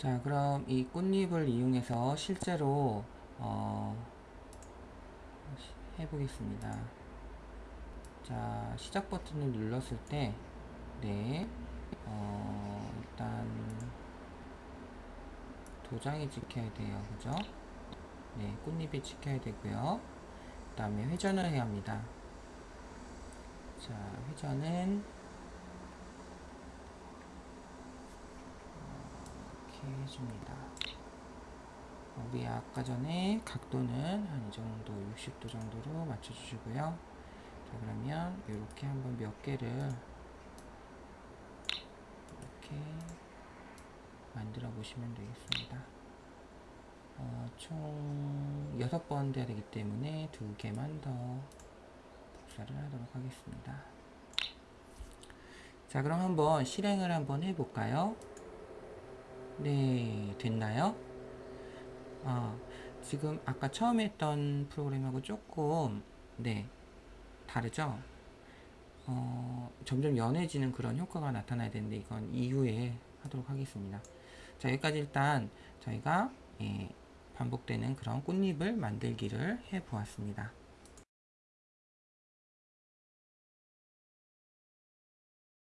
자 그럼 이 꽃잎을 이용해서 실제로 어, 시- 해보겠습니다. 자 시작 버튼을 눌렀을 때 네, 어, 일단 도장이 찍혀야 돼요. 그죠? 네 꽃잎이 찍혀야 되고요. 그 다음에 회전을 해야 합니다. 자 회전은 이렇게 해줍니다. 우리 아까 전에 각도는 한 이 정도 60도 정도로 맞춰 주시고요. 자 그러면 이렇게 한번 몇 개를 이렇게 만들어 보시면 되겠습니다. 어, 총 6번 돼야 되기 때문에 두 개만 더 복사를 하도록 하겠습니다. 자 그럼 한번 실행을 한번 해볼까요 네 됐나요? 아, 지금 아까 처음에 했던 프로그램하고 조금 네 다르죠? 어, 점점 연해지는 그런 효과가 나타나야 되는데 이건 이후에 하도록 하겠습니다. 자 여기까지 일단 저희가 예, 반복되는 그런 꽃잎을 만들기를 해 보았습니다